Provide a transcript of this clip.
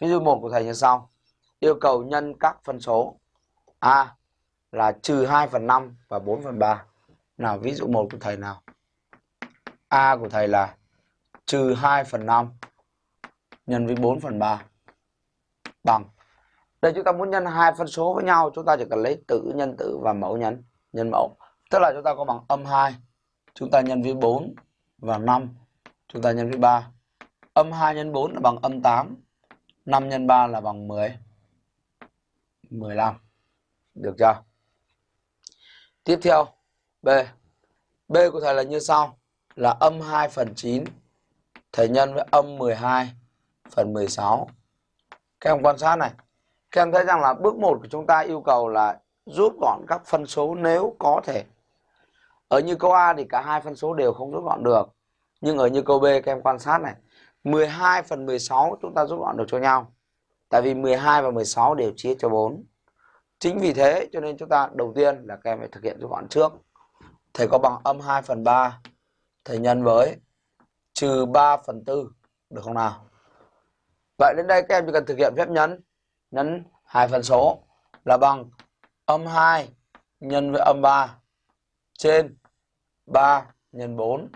Ví dụ 1 của thầy như sau. Yêu cầu nhân các phân số A là trừ 2 phần 5 và 4 phần 3. Nào ví dụ 1 của thầy nào. A của thầy là trừ 2 phần 5 nhân với 4 phần 3 bằng. Đây chúng ta muốn nhân hai phân số với nhau, chúng ta chỉ cần lấy tử nhân tử và mẫu nhân nhân mẫu. Tức là chúng ta có bằng âm 2, chúng ta nhân với 4 và 5, chúng ta nhân với 3. Âm 2 nhân 4 là bằng âm 8, 5 x 3 là bằng 10. 15. Được chưa? Tiếp theo, B. B của thầy là như sau, là âm 2 phần 9, thầy nhân với âm 12 phần 16. Các em quan sát này, các em thấy rằng là bước 1 của chúng ta yêu cầu là rút gọn các phân số nếu có thể. Ở như câu A thì cả hai phân số đều không rút gọn được. Nhưng ở như câu B các em quan sát này, 12 phần 16 chúng ta rút gọn được cho nhau. Tại vì 12 và 16 đều chia cho 4. Chính vì thế cho nên chúng ta đầu tiên là các em phải thực hiện rút gọn trước. Thầy có bằng âm 2 phần 3. Thầy nhân với trừ 3 phần 4. Được không nào? Vậy đến đây các em chỉ cần thực hiện phép nhấn. Nhấn hai phần số là bằng âm 2 nhân với âm 3 trên 3 nhân 4